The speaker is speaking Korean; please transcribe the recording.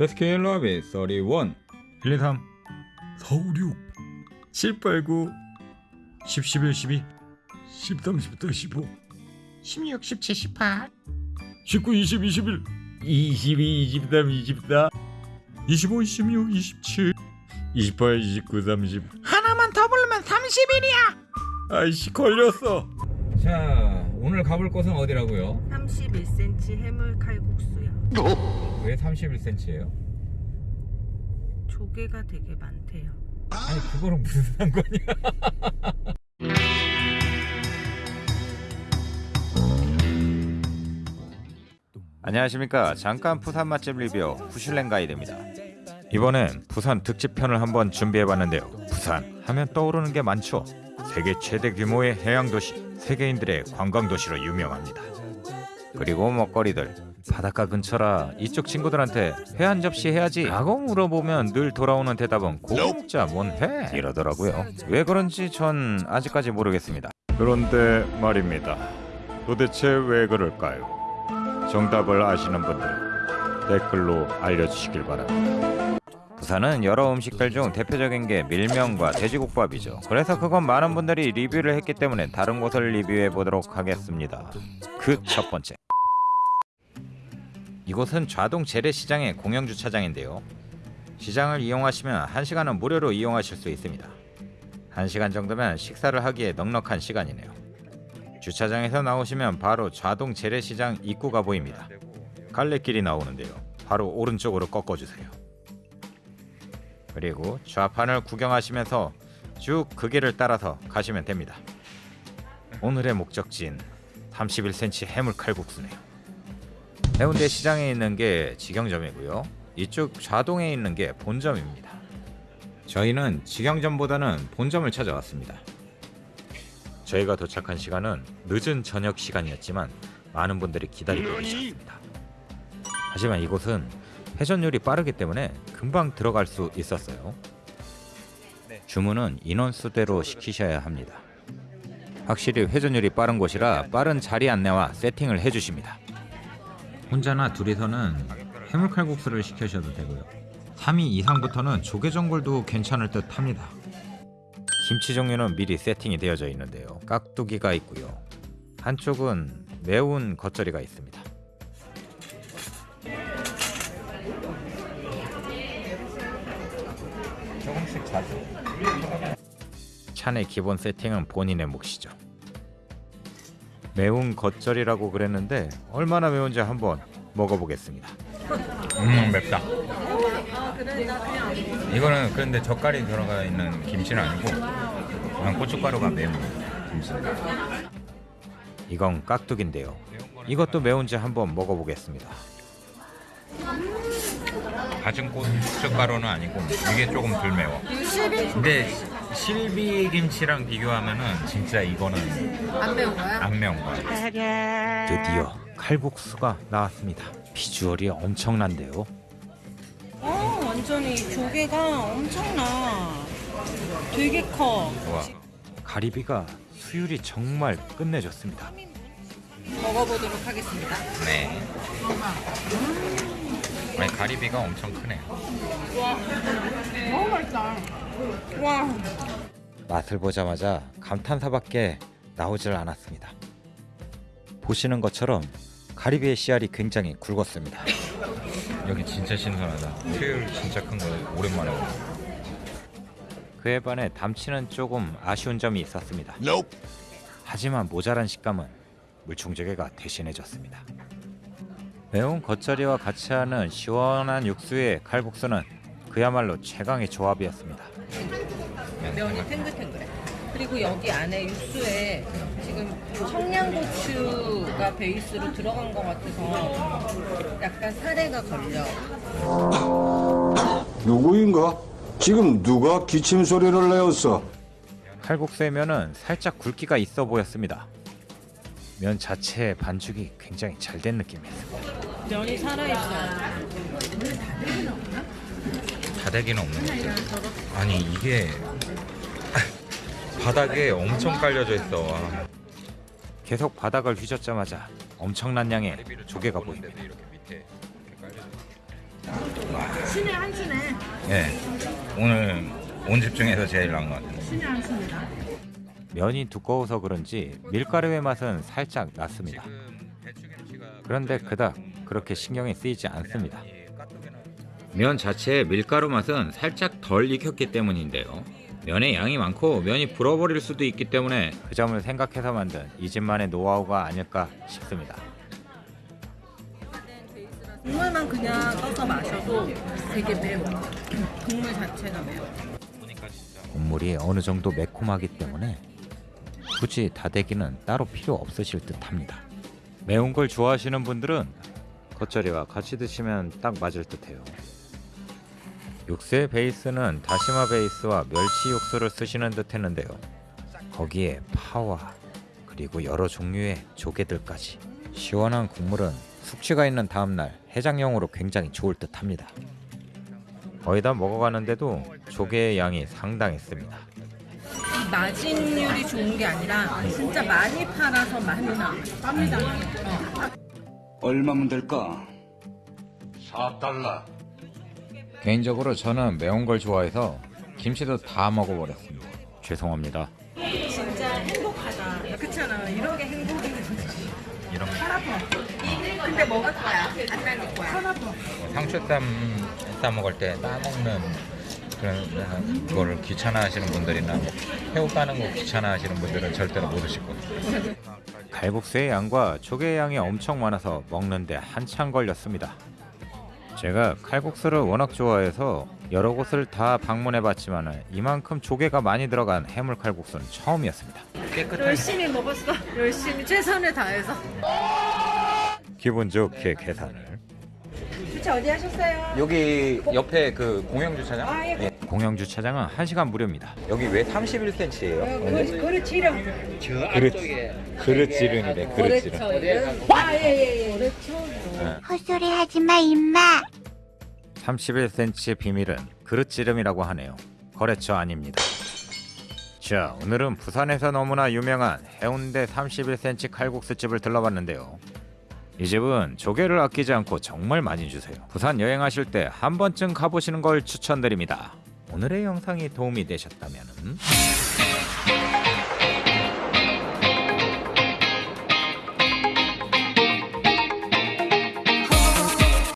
베스킨 라빈 31 123 456 789 10 11 12 13 10부터 15 16, 17, 18 19 20 21 22 23 24 25 26 27 28 29 30 하나만 더 부르면 30일이야. 아이씨 걸렸어. 자 오늘 가볼 곳은 어디라고요? 31cm 해물 칼국수요. 왜 31cm예요? 조개가 되게 많대요. 아니 그거랑 무슨 상관이야? 안녕하십니까. 잠깐 부산 맛집 리뷰 후슐랭 가이드입니다. 이번엔 부산 특집편을 한번 준비해봤는데요. 부산 하면 떠오르는 게 많죠. 세계 최대 규모의 해양도시 세계인들의 관광도시로 유명합니다. 그리고 먹거리들 바닷가 근처라 이쪽 친구들한테 회 한 접시 해야지 라고 물어보면 늘 돌아오는 대답은 먹자 뭔회 이러더라고요 왜 그런지 전 아직까지 모르겠습니다 그런데 말입니다 도대체 왜 그럴까요? 정답을 아시는 분들 댓글로 알려주시길 바랍니다. 부산은 여러 음식들 중 대표적인 게 밀면과 돼지국밥이죠. 그래서 그건 많은 분들이 리뷰를 했기 때문에 다른 곳을 리뷰해 보도록 하겠습니다. 그 첫 번째. 이곳은 좌동 재래시장의 공영 주차장인데요. 시장을 이용하시면 1시간은 무료로 이용하실 수 있습니다. 1시간 정도면 식사를 하기에 넉넉한 시간이네요. 주차장에서 나오시면 바로 좌동 재래시장 입구가 보입니다. 갈래길이 나오는데요. 바로 오른쪽으로 꺾어주세요. 그리고 좌판을 구경하시면서 쭉 그 길을 따라서 가시면 됩니다. 오늘의 목적지인 31cm 해물 칼국수네요. 해운대 시장에 있는 게 직영점이고요. 이쪽 좌동에 있는 게 본점입니다. 저희는 직영점보다는 본점을 찾아왔습니다. 저희가 도착한 시간은 늦은 저녁 시간이었지만 많은 분들이 기다리고 계셨습니다. 하지만 이곳은 회전율이 빠르기 때문에 금방 들어갈 수 있었어요. 주문은 인원수대로 시키셔야 합니다. 확실히 회전율이 빠른 곳이라 빠른 자리 안내와 세팅을 해주십니다. 혼자나 둘이서는 해물칼국수를 시키셔도 되고요. 3위 이상부터는 조개전골도 괜찮을 듯 합니다. 김치 종류는 미리 세팅이 되어져 있는데요. 깍두기가 있고요. 한쪽은 매운 겉절이가 있습니다. 조금씩 자주. 찬의 기본 세팅은 본인의 몫이죠. 매운 겉절이라고 그랬는데 얼마나 매운지 한번 먹어보겠습니다. 음 맵다 이거는 그런데 젓갈이 들어가 있는 김치는 아니고 그냥 고춧가루가 매운 김치 이건 깍두기인데요. 이것도 매운지 한번 먹어보겠습니다. 다진 고춧가루는 아니고 이게 조금 덜 매워 근데 실비 김치랑 비교하면은 진짜 이거는 안 매운 거야? 안 매운 거야 드디어 칼국수가 나왔습니다. 비주얼이 엄청난데요. 어, 완전히 조개가 엄청나. 되게 커. 와 가리비가 수율이 정말 끝내줬습니다. 먹어보도록 하겠습니다. 네. 아니 가리비가 엄청 크네. 너무 맛있다. 와. 맛을 보자마자 감탄사밖에 나오질 않았습니다. 보시는 것처럼 가리비의 씨알이 굉장히 굵었습니다. 여기 진짜 신선하다. 수율 진짜 큰거 오랜만에. 그에 반해 담치는 조금 아쉬운 점이 있었습니다. 하지만 모자란 식감은 물총조개가 대신해줬습니다. 매운 겉절이와 같이 하는 시원한 육수의 칼국수는 그야말로 최강의 조합이었습니다. 면이 탱글탱글해. 그리고 여기 안에 육수에 지금 청양고추가 베이스로 들어간 것 같아서 약간 사례가 걸려. 누구인가? 지금 누가 기침 소리를 내었어? 칼국수의 면은 살짝 굵기가 있어 보였습니다. 면 자체의 반죽이 굉장히 잘 된 느낌이었습니다. 면이 살아있어. 다대기는 없는 것 같아. 아니 이게 바닥에 엄청 깔려져 있어. 와. 계속 바닥을 휘젓자마자 엄청난 양의 조개가 보입니다. 있어. 신의 한 수네. 예. 오늘 온 집 중에서 제일 나은 것 같아요. 신의 한 수입니다. 면이 두꺼워서 그런지 밀가루의 맛은 살짝 났습니다. 그런데 그닥 그렇게 신경이 쓰이지 않습니다. 면 자체의 밀가루 맛은 살짝 덜 익혔기 때문인데요. 면의 양이 많고 면이 불어버릴 수도 있기 때문에 그 점을 생각해서 만든 이 집만의 노하우가 아닐까 싶습니다. 국물만 그냥 떠서 마셔도 되게 매워. 국물 자체가 매워. 국물이 어느 정도 매콤하기 때문에 굳이 다대기는 따로 필요 없으실 듯합니다. 매운 걸 좋아하시는 분들은 겉절이와 같이 드시면 딱 맞을 듯해요. 육수의 베이스는 다시마 베이스와 멸치 육수를 쓰시는 듯 했는데요. 거기에 파와 그리고 여러 종류의 조개들까지 시원한 국물은 숙취가 있는 다음날 해장용으로 굉장히 좋을 듯 합니다. 거의 다 먹어가는데도 조개의 양이 상당했습니다. 마진율이 좋은 게 아니라 진짜 많이 팔아서 많이 나. 쌉니다. 얼마면 될까? 4달러. 개인적으로 저는 매운 걸 좋아해서 김치도 다 먹어버렸습니다. 죄송합니다. 진짜 행복하다. 그렇잖아. 이런 게 행복이지. 이런 근데 먹을 거야. 안 날릴 거야. 상추쌈 싸 먹을 때 따먹는 그런 거를 귀찮아하시는 분들이나 뭐 새우 까는 거 귀찮아하시는 분들은 절대로 못 드실 거예요. 갈국수의 양과 조개의 양이 엄청 많아서 먹는데 한참 걸렸습니다. 제가 칼국수를 워낙 좋아해서 여러 곳을 다 방문해봤지만 이만큼 조개가 많이 들어간 해물 칼국수는 처음이었습니다. 열심히 먹었어. 열심히 최선을 다해서. 기분 좋게 계산을. 주차 어디 하셨어요? 여기 옆에 그 공영 주차장? 아, 예. 예. 공영 주차장은 1시간 무료입니다. 여기 왜 31cm예요? 그릇, 그릇 치령. 그릇 그릇 지른이래 그릇 지른. 그렇죠. 아, 예, 예, 예. 그렇죠. 헛소리 하지 마 임마 31cm의 비밀은 그릇지름이라고 하네요. 거래처 아닙니다. 자, 오늘은 부산에서 너무나 유명한 해운대 31cm 칼국수집을 들러봤는데요. 이 집은 조개를 아끼지 않고 정말 많이 주세요. 부산 여행하실 때 한 번쯤 가보시는 걸 추천드립니다. 오늘의 영상이 도움이 되셨다면